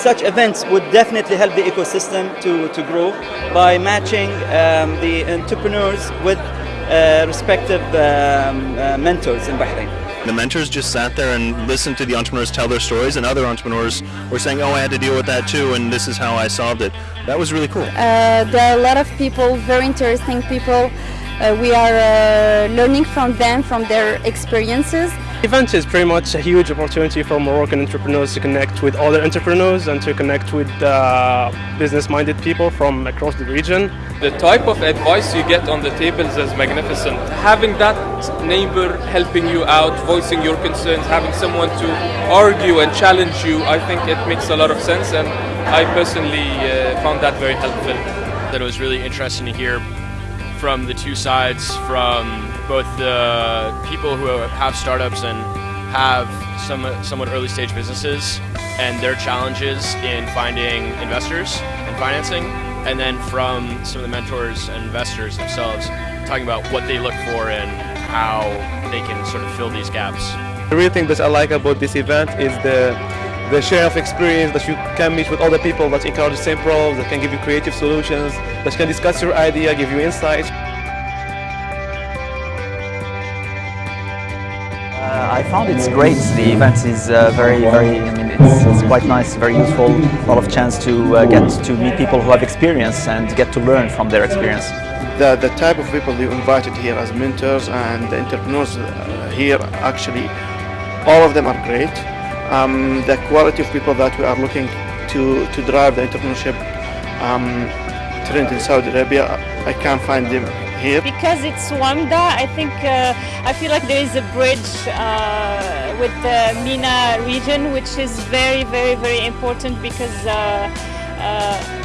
such events would definitely help the ecosystem to, to grow by matching um, the entrepreneurs with uh, respective um, uh, mentors in Bahrain. The mentors just sat there and listened to the entrepreneurs tell their stories, and other entrepreneurs were saying, "Oh, I had to deal with that too, and this is how I solved it." That was really cool. Uh, there are a lot of people, very interesting people. Uh, we are uh, learning from them, from their experiences. The event is pretty much a huge opportunity for Moroccan entrepreneurs to connect with other entrepreneurs and to connect with uh, business-minded people from across the region. The type of advice you get on the tables is magnificent. Having that neighbor helping you out, voicing your concerns, having someone to argue and challenge you, I think it makes a lot of sense and I personally uh, found that very helpful. That it was really interesting to hear from the two sides, from both the people who have startups and have some somewhat early stage businesses and their challenges in finding investors and financing, and then from some of the mentors and investors themselves talking about what they look for and how they can sort of fill these gaps. The real thing that I like about this event is the the share of experience that you can meet with other people that encounter the same problems, that can give you creative solutions, that can discuss your idea, give you insights. Uh, I found it's great. The event is uh, very, very, I mean, it's, it's, quite nice, very useful. A lot of chance to uh, get to meet people who have experience and get to learn from their experience. The, the type of people you invited here as mentors and the entrepreneurs uh, here, actually, all of them are great um, the quality of people that we are looking to, to drive the entrepreneurship um, trend in Saudi Arabia, I can't find them here. Because it's WAMDA, I think uh, I feel like there is a bridge uh, with the MENA region, which is very, very, very important because uh, uh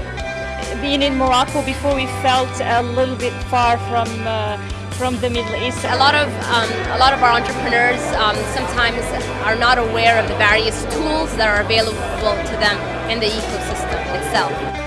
being in Morocco before we felt a little bit far from uh, from the Middle East. A lot of um, a lot of our entrepreneurs um, sometimes are not aware of the various tools that are available to them in the ecosystem itself.